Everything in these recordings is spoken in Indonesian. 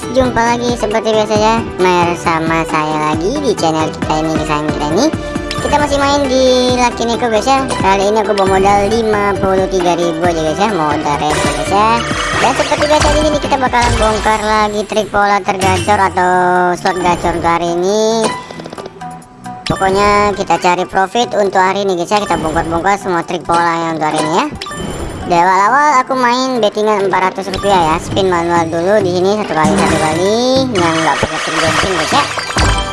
guys, jumpa lagi seperti biasa ya Bersama saya lagi di channel kita ini, kesayangan kita ini. Kita masih main di Lucky Nico guys ya. Kali ini aku bawa modal 53.000 aja guys ya. Modal rest guys ya. Dan seperti biasa di sini kita bakalan bongkar lagi trik pola tergacor atau slot gacor hari ini. Pokoknya kita cari profit untuk hari ini guys ya. Kita bongkar-bongkar semua trik pola yang untuk hari ini ya di awal-awal aku main bettingan 400 rupiah ya. Spin manual dulu di sini satu kali satu kali. Yang nggak pakai spin guys ya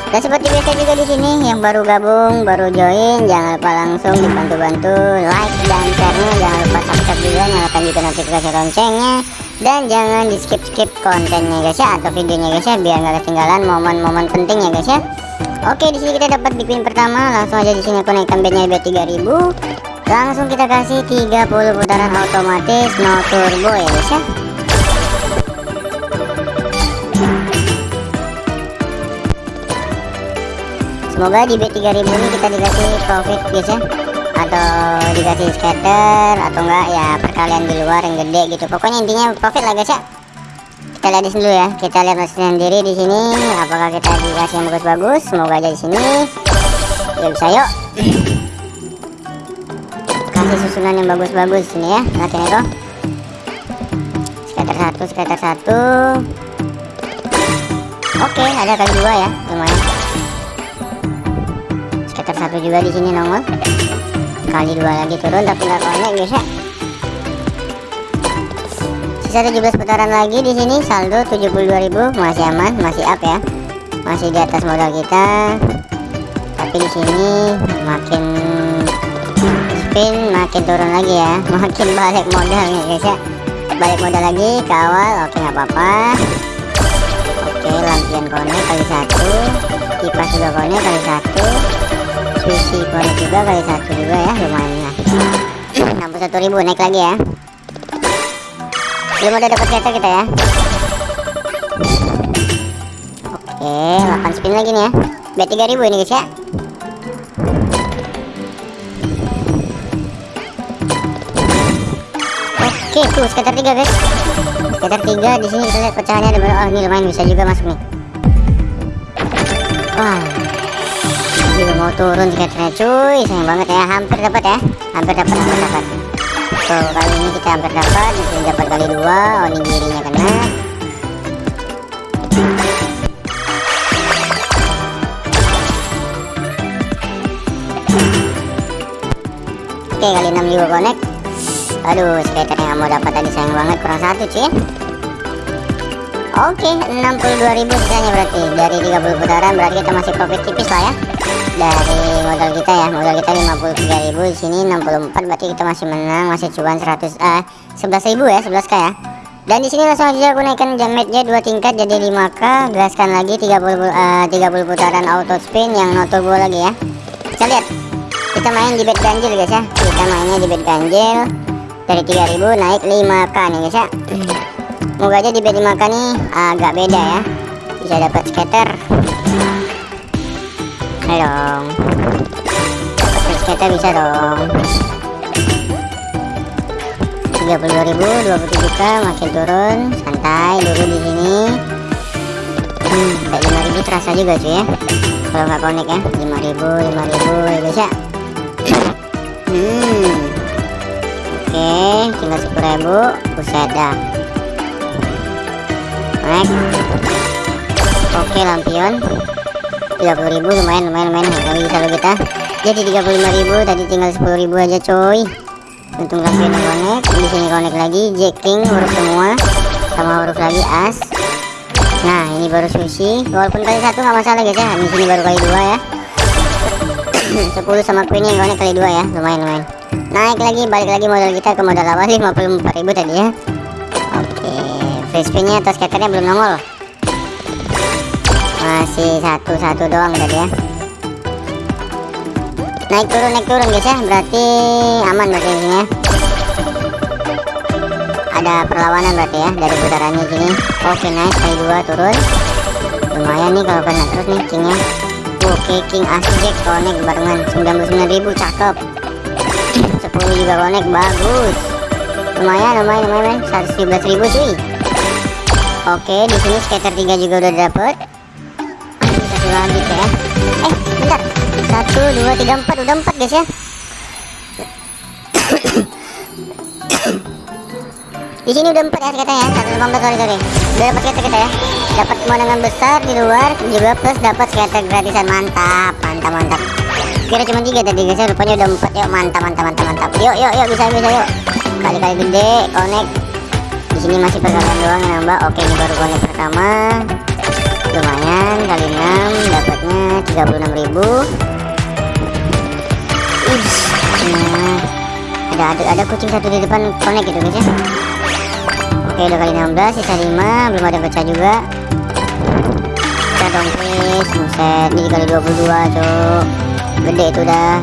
dan seperti biasa juga di sini yang baru gabung baru join jangan lupa langsung dibantu-bantu. Like dan share-nya jangan lupa subscribe juga nyalakan juga notifikasi loncengnya. Dan jangan di skip skip kontennya guys ya atau videonya guys ya biar nggak ketinggalan momen-momen penting ya guys ya. Oke di sini kita dapat di pin pertama langsung aja di sini aku naikkan bednya bet 3000 langsung kita kasih 30 putaran otomatis no turbo ya guys ya. Semoga di B3000 ini kita dikasih profit guys ya. Atau dikasih scatter atau enggak ya perkalian di luar yang gede gitu. Pokoknya intinya profit lah guys ya. Kita lihat dulu ya. Kita lihat sendiri di sini. Apakah kita dikasih yang bagus-bagus? Semoga aja di sini. Ya bisa yuk kasih susunan yang bagus-bagus sini ya. Latihan itu scatter satu scatter satu. Oke ada kali dua ya. Lumayan. Scatter satu juga di sini nongol. Kali dua lagi turun tapi nggak connect guys ya. Sisa 17 putaran lagi di sini. Saldo 72.000 masih aman masih up ya. Masih di atas modal kita. Tapi di sini makin makin turun lagi ya. Makin balik modal nih guys ya. Balik modal lagi kawal oke nggak apa-apa. Oke lampion konek kali satu. Kipas juga konek kali satu. Sushi konek juga kali satu juga ya lumayan ya. 61.000 naik lagi ya. Belum ada dapat kereta kita ya. Oke 8 spin lagi nih ya. Bet 3000 ini guys ya Oke, tuh skater 3 guys. Skater 3 di sini kita lihat pecahannya ada Oh, ini lumayan bisa juga masuk nih. Wah. Ini mau turun skaternya cuy, sayang banget ya. Hampir dapat ya. Hampir dapat, hampir dapat. Tuh, kali ini kita hampir dapat, di sini dapat kali dua. Oh, ini dirinya kena. Oke, kali 6 juga connect aduh skater mau dapat tadi sayang banget kurang satu cuy oke 62.000 sisanya berarti. Dari 30 putaran berarti kita masih profit tipis lah ya. Dari modal kita ya modal kita 53.000 di sini 64 berarti kita masih menang masih cuan 100 eh 11.000 ya 11k ya. Dan di sini langsung aja aku naikkan jametnya dua tingkat jadi 5k gaskan lagi 30 uh, 30 putaran auto spin yang no turbo lagi ya. Kita lihat kita main di bed ganjil guys ya. Kita mainnya di bed ganjil dari 3000 naik 5k nih guys ya moga aja di bed 5k nih agak beda ya. Bisa dapat skater. Ayo dong. Skater bisa dong. 32.000 27k makin turun. Santai dulu di sini. Hmm, kayak 5000 terasa juga cuy ya. Kalau nggak connect ya 5000 5000 ya guys ya hmm oke tinggal 10.000 buset dah. Naik oke lampion. 30.000 lumayan lumayan lumayan. Lagi saldo kita jadi 35.000 tadi tinggal 10.000 aja coy. Untung lampion yang connect di sini connect lagi jacking huruf semua. Sama huruf lagi as. Nah ini baru sushi. Walaupun kali satu nggak masalah guys ya. Di sini baru kali dua ya. 10 sama queen yang connect kali dua ya. Lumayan lumayan naik lagi balik lagi modal kita ke modal awal 54.000 tadi ya. Oke free spinnya atau skaternya belum nongol. Masih satu-satu doang tadi ya. Naik turun naik turun guys ya. Berarti aman berarti ini ya. Ada perlawanan berarti ya dari putarannya sini oke nice kali dua turun. Lumayan nih kalau kena terus nih kingnya oke king asjek connect barengan. 99.000 cakep 10 juga connect bagus lumayan lumayan lumayan 117.000 cuy Oke, di sini skater 3 juga udah dapet. Satu lagi ya. Eh, bentar. Satu, dua, tiga, empat. Udah empat guys ya. di sini udah empat ya skatenya ya. Satu lima belas sorry sorry. Udah dapat skater kita ya. Dapat pemandangan besar di luar juga plus dapat skater gratisan mantap, mantap, mantap. Kira cuma tiga tadi guys ya. Rupanya udah empat yuk. Mantap, mantap, mantap, mantap. Yuk, yuk, yuk. Bisa bisa yuk. Kali-kali gede, connect. Di sini masih perkalian doang yang nambah oke ini baru konek pertama. Lumayan kali 6 dapatnya 36.000 Ush, nah, ada, ada ada kucing satu di depan konek gitu guys ya. Oke udah kali 16 sisa 5 belum ada pecah juga. Kita dong please. Buset ini kali 22 cok gede itu udah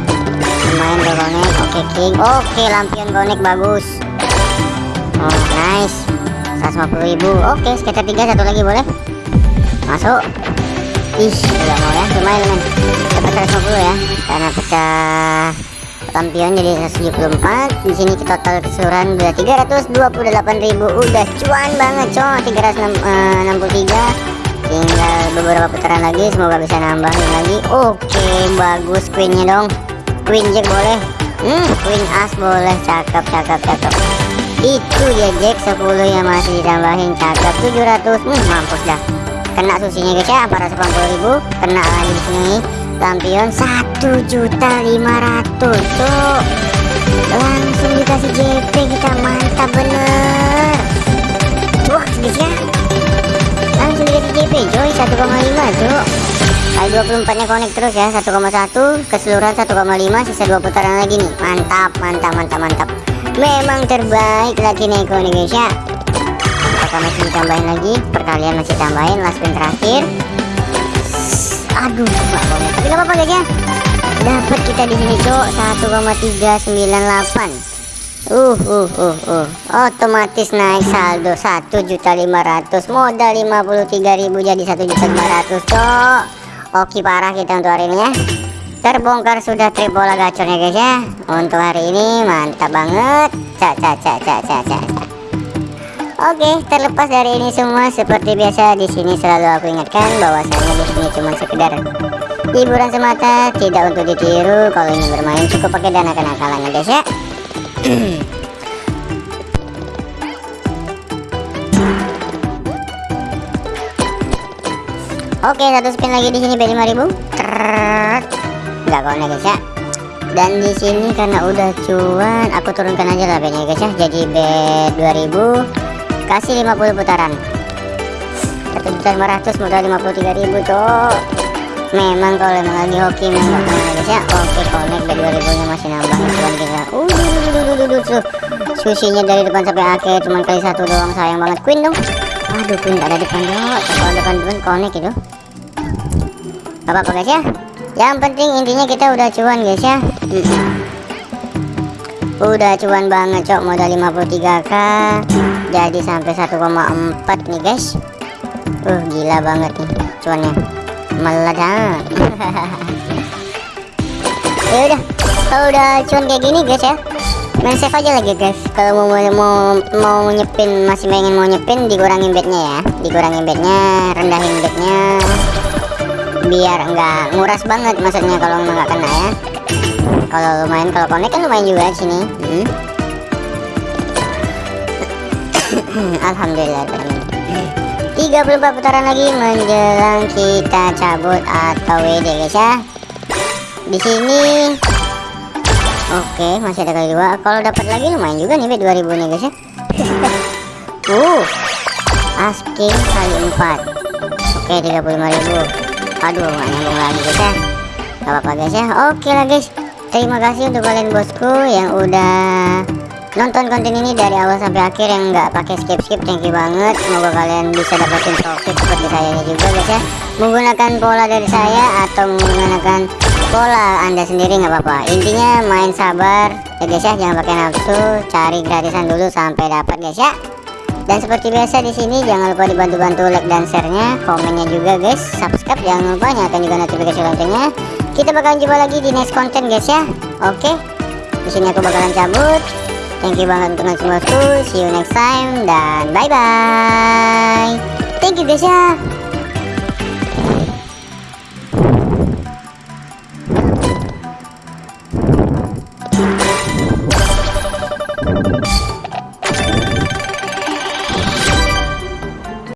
lumayan konek oke king. Oke lampion konek bagus. Oh nice. 150 ribu. Oke skater 3 satu lagi boleh? Masuk. Ih udah mau ya. Lumayan men Dapat 150 ya. Karena pecah lampion jadi 174 di sini total keseluruhan udah 328 ribu. Udah cuan banget coy. 363 tinggal beberapa putaran lagi semoga bisa nambahin lagi. Oke bagus queennya dong. Queen jack boleh? Hmm queen as boleh. Cakep cakep cakep. Itu ya Jack. 10 yang masih ditambahin. Cakep 700 hmm, mampus dah. Kena susinya guys ya. 480 kena lagi di sini. Lampion 1 juta 500 tuh. Langsung dikasih JP kita mantap bener 1,5 tuh kali 24 nya connect terus ya 1,1 keseluruhan 1,5 sisa 2 putaran lagi nih. Mantap mantap mantap mantap. Memang terbaik lagi nih ya apakah masih ditambahin lagi? Perkalian masih tambahin last spin terakhir. Aduh tapi nggak apa-apa guys ya. Dapat kita di sini cok 1,398 Uh, uh, uh, uh, otomatis naik saldo 1.500 modal 53.000 jadi 1.500 cok. Oke parah kita untuk hari ini ya. Terbongkar sudah trip bola gacornya guys ya. Untuk hari ini mantap banget. Cak cak cak cak cak cak Oke, terlepas dari ini semua seperti biasa di sini selalu aku ingatkan bahwasanya di sini cuma sekedar hiburan semata, tidak untuk ditiru. Kalau ingin bermain cukup pakai dana kenakalan ya guys ya. Oke, satu spin lagi di sini B5000. Enggak konek guys ya. Dan di sini karena udah cuan, aku turunkan aja lah B-nya guys ya. Jadi B2000 kasih 50 putaran. 1.500 modal 53.000 cok. Memang kalau emang lagi hoki memang guys ya. Oke, konek B2000 nya masih nambah. Cuan kita. Uh, susinya dari depan sampai akhir cuman kali satu doang sayang banget. Queen dong. Aduh, queen ada depan dong. Kalau depan depan konek itu apa-apa guys ya. Yang penting intinya kita udah cuan guys ya. Udah cuan banget cok. Modal 53k jadi sampai 1,4 nih guys. Uh gila banget nih cuannya meledak ya udah kalau udah cuan kayak gini guys ya main save aja lagi guys. Kalau mau mau mau nyepin masih pengen mau nyepin dikurangin bednya ya. Dikurangin bednya rendahin bednya. Biar enggak nguras banget maksudnya kalau nggak kena ya. Kalau lumayan kalau connect kan lumayan juga di sini. Hmm. Alhamdulillah 34 putaran lagi menjelang kita cabut atau WD guys ya. Di sini oke masih ada kali dua. Kalau dapat lagi lumayan juga nih 2000 nih guys ya. Uh asking kali 4 oke 35.000 aduh nggak nyambung lagi guys ya. Gak apa-apa guys ya. Oke lah guys. Terima kasih untuk kalian bosku yang udah nonton konten ini dari awal sampai akhir yang nggak pakai skip skip thank you banget semoga kalian bisa dapetin profit seperti saya juga guys ya menggunakan pola dari saya atau menggunakan pola anda sendiri nggak apa-apa intinya main sabar ya guys ya jangan pakai nafsu cari gratisan dulu sampai dapat guys ya dan seperti biasa di sini jangan lupa dibantu-bantu like dan share-nya, komennya juga guys, subscribe jangan lupa nyalakan juga notifikasi loncengnya. Kita bakalan jumpa lagi di next content guys ya. Oke. Di sini aku bakalan cabut. Thank you banget untuk semua See you next time dan bye bye. guys ya